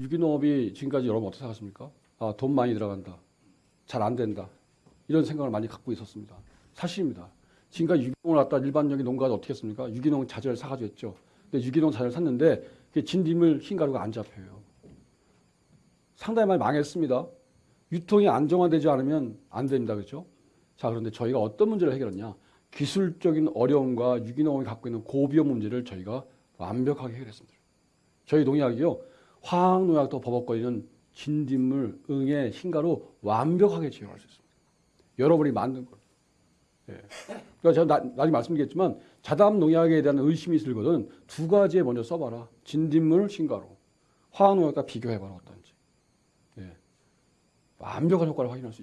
유기농업이 지금까지 여러분 어떻게 생각하십니까? 아, 돈 많이 들어간다. 잘 안 된다. 이런 생각을 많이 갖고 있었습니다. 사실입니다. 지금까지 유기농을 갖다 일반적인 농가가 어떻게 했습니까? 유기농 자재를 사가지고 했죠. 근데 유기농 자재를 샀는데 그게 진딧물 흰가루가 안 잡혀요. 상당히 많이 망했습니다. 유통이 안정화되지 않으면 안 됩니다. 그렇죠? 자, 그런데 저희가 어떤 문제를 해결했냐? 기술적인 어려움과 유기농이 갖고 있는 고비용 문제를 저희가 완벽하게 해결했습니다. 저희 농약이요. 화학농약도 버벅거리는 진딧물, 응애, 흰가루 완벽하게 제어할 수 있습니다. 여러분이 만든 걸. 예. 그러니까 제가 나, 나중에 말씀드리겠지만 자담 농약에 대한 의심이 것은 두 가지에 먼저 써봐라. 진딧물, 흰가루. 화학농약과 비교해봐라 어떤지. 예. 완벽한 효과를 확인할 수 있죠.